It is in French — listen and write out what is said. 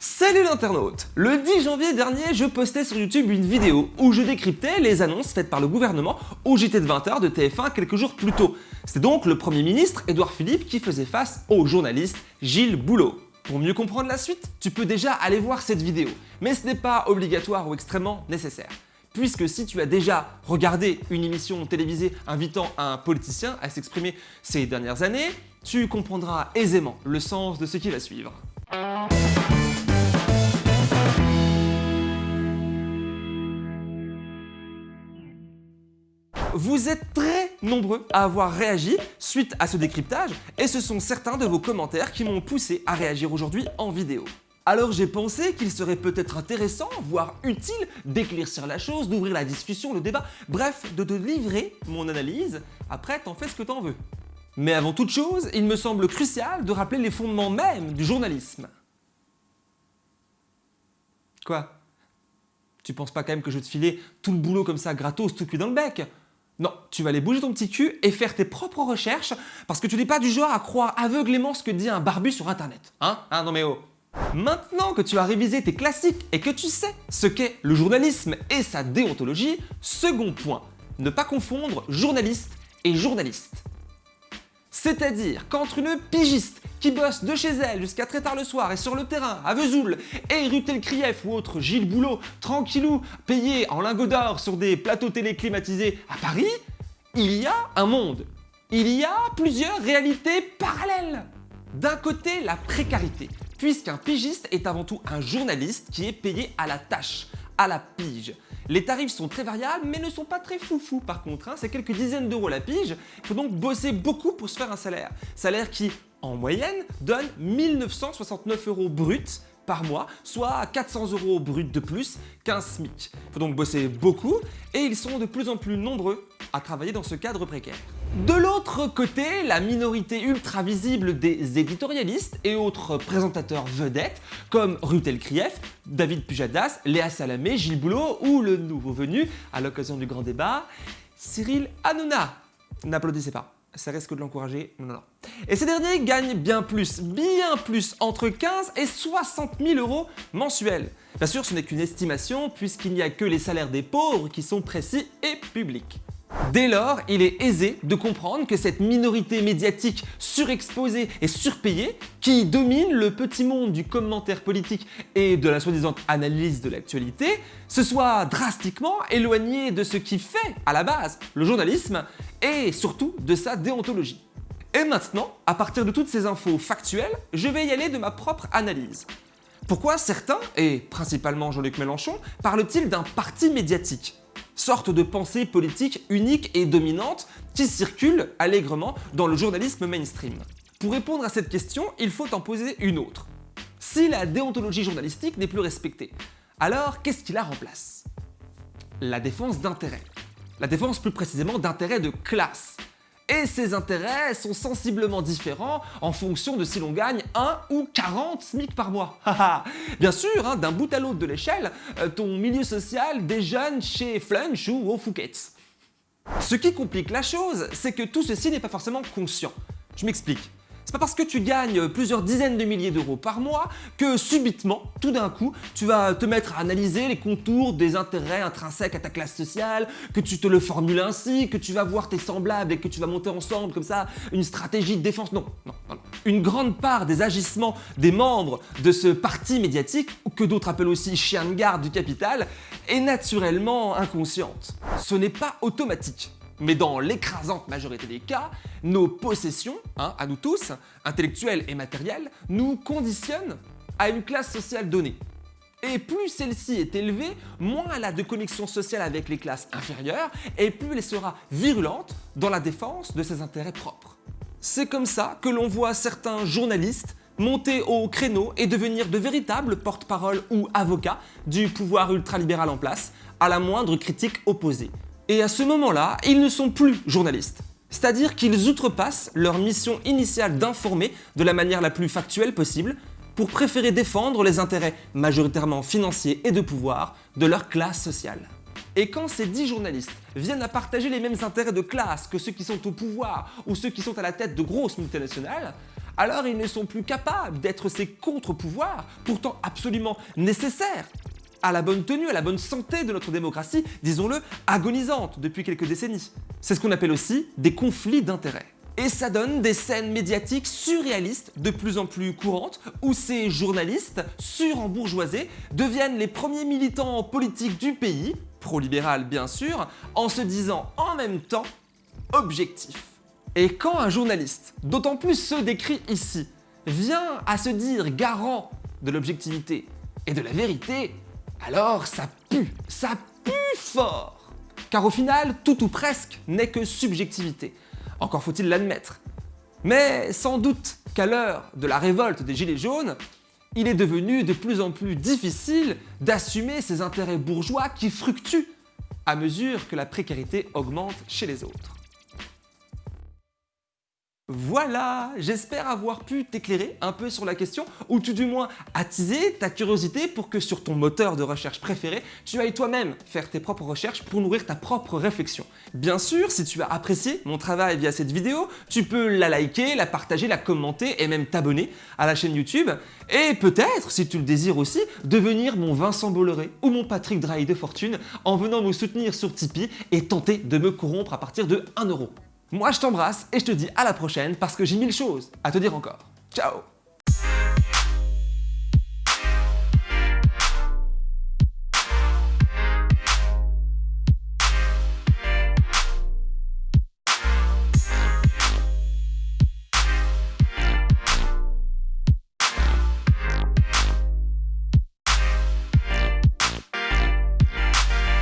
Salut l'internaute Le 10 janvier dernier, je postais sur YouTube une vidéo où je décryptais les annonces faites par le gouvernement au JT de 20h de TF1 quelques jours plus tôt. C'est donc le Premier ministre Édouard Philippe qui faisait face au journaliste Gilles Boulot. Pour mieux comprendre la suite, tu peux déjà aller voir cette vidéo, mais ce n'est pas obligatoire ou extrêmement nécessaire. Puisque si tu as déjà regardé une émission télévisée invitant un politicien à s'exprimer ces dernières années, tu comprendras aisément le sens de ce qui va suivre. Vous êtes très nombreux à avoir réagi suite à ce décryptage et ce sont certains de vos commentaires qui m'ont poussé à réagir aujourd'hui en vidéo. Alors j'ai pensé qu'il serait peut-être intéressant, voire utile, d'éclaircir la chose, d'ouvrir la discussion, le débat, bref, de te livrer mon analyse. Après, t'en fais ce que t'en veux. Mais avant toute chose, il me semble crucial de rappeler les fondements même du journalisme. Quoi? Tu penses pas quand même que je vais te filer tout le boulot comme ça gratos, tout cuit dans le bec? Non, tu vas aller bouger ton petit cul et faire tes propres recherches parce que tu n'es pas du genre à croire aveuglément ce que dit un barbu sur internet. Hein? Hein Non mais oh Maintenant que tu as révisé tes classiques et que tu sais ce qu'est le journalisme et sa déontologie, second point, ne pas confondre journaliste et journaliste. C'est-à-dire qu'entre une pigiste qui bosse de chez elle jusqu'à très tard le soir et sur le terrain à Vesoul et Rutel Krief ou autre Gilles Boulot, tranquillou, payé en lingots d'or sur des plateaux télé climatisés à Paris, il y a un monde. Il y a plusieurs réalités parallèles. D'un côté, la précarité, puisqu'un pigiste est avant tout un journaliste qui est payé à la tâche, à la pige. Les tarifs sont très variables mais ne sont pas très foufou par contre, hein. c'est quelques dizaines d'euros la pige, il faut donc bosser beaucoup pour se faire un salaire. Salaire qui, en moyenne, donne 1969 euros bruts par mois, soit 400 euros bruts de plus qu'un SMIC. Il faut donc bosser beaucoup et ils sont de plus en plus nombreux à travailler dans ce cadre précaire. De l'autre côté, la minorité ultra visible des éditorialistes et autres présentateurs vedettes comme Rutel Krief, David Pujadas, Léa Salamé, Gilles Boulot ou le nouveau venu à l'occasion du grand débat, Cyril Hanouna. N'applaudissez pas ça risque de l'encourager. Non, non. Et ces derniers gagnent bien plus, bien plus, entre 15 et 60 000 euros mensuels. Bien sûr, ce n'est qu'une estimation puisqu'il n'y a que les salaires des pauvres qui sont précis et publics. Dès lors, il est aisé de comprendre que cette minorité médiatique surexposée et surpayée, qui domine le petit monde du commentaire politique et de la soi-disant analyse de l'actualité, se soit drastiquement éloignée de ce qui fait, à la base, le journalisme et surtout de sa déontologie. Et maintenant, à partir de toutes ces infos factuelles, je vais y aller de ma propre analyse. Pourquoi certains, et principalement Jean-Luc Mélenchon, parlent-ils d'un parti médiatique? Sorte de pensée politique unique et dominante qui circule allègrement dans le journalisme mainstream. Pour répondre à cette question, il faut en poser une autre. Si la déontologie journalistique n'est plus respectée, alors qu'est-ce qui la remplace? La défense d'intérêt. La défense plus précisément d'intérêt de classe et ses intérêts sont sensiblement différents en fonction de si l'on gagne 1 ou 40 SMIC par mois. Bien sûr, hein, d'un bout à l'autre de l'échelle, euh, ton milieu social déjeune chez Flunch ou au Fouquet's. Ce qui complique la chose, c'est que tout ceci n'est pas forcément conscient. Je m'explique. C'est pas parce que tu gagnes plusieurs dizaines de milliers d'euros par mois que subitement, tout d'un coup, tu vas te mettre à analyser les contours des intérêts intrinsèques à ta classe sociale, que tu te le formules ainsi, que tu vas voir tes semblables et que tu vas monter ensemble comme ça une stratégie de défense. Non, non, non. Une grande part des agissements des membres de ce parti médiatique, que d'autres appellent aussi chien de garde du capital, est naturellement inconsciente. Ce n'est pas automatique. Mais dans l'écrasante majorité des cas, nos possessions, hein, à nous tous, intellectuelles et matérielles, nous conditionnent à une classe sociale donnée. Et plus celle-ci est élevée, moins elle a de connexion sociale avec les classes inférieures et plus elle sera virulente dans la défense de ses intérêts propres. C'est comme ça que l'on voit certains journalistes monter au créneau et devenir de véritables porte-parole ou avocats du pouvoir ultralibéral en place à la moindre critique opposée. Et à ce moment-là, ils ne sont plus journalistes. C'est-à-dire qu'ils outrepassent leur mission initiale d'informer de la manière la plus factuelle possible pour préférer défendre les intérêts majoritairement financiers et de pouvoir de leur classe sociale. Et quand ces dix journalistes viennent à partager les mêmes intérêts de classe que ceux qui sont au pouvoir ou ceux qui sont à la tête de grosses multinationales, alors ils ne sont plus capables d'être ces contre-pouvoirs, pourtant absolument nécessaires à la bonne tenue, à la bonne santé de notre démocratie, disons-le, agonisante depuis quelques décennies. C'est ce qu'on appelle aussi des conflits d'intérêts. Et ça donne des scènes médiatiques surréalistes de plus en plus courantes où ces journalistes surembourgeoisés deviennent les premiers militants politiques du pays, pro-libéral bien sûr, en se disant en même temps objectif. Et quand un journaliste, d'autant plus ceux décrits ici, vient à se dire garant de l'objectivité et de la vérité, alors ça pue, ça pue fort Car au final, tout ou presque n'est que subjectivité. Encore faut-il l'admettre. Mais sans doute qu'à l'heure de la révolte des Gilets jaunes, il est devenu de plus en plus difficile d'assumer ces intérêts bourgeois qui fructuent à mesure que la précarité augmente chez les autres. Voilà, j'espère avoir pu t'éclairer un peu sur la question, ou tout du moins attiser ta curiosité pour que sur ton moteur de recherche préféré, tu ailles toi-même faire tes propres recherches pour nourrir ta propre réflexion. Bien sûr, si tu as apprécié mon travail via cette vidéo, tu peux la liker, la partager, la commenter et même t'abonner à la chaîne YouTube. Et peut-être, si tu le désires aussi, devenir mon Vincent Bolloré ou mon Patrick Drahi de fortune en venant me soutenir sur Tipeee et tenter de me corrompre à partir de 1€. Moi je t'embrasse et je te dis à la prochaine parce que j'ai mille choses à te dire encore. Ciao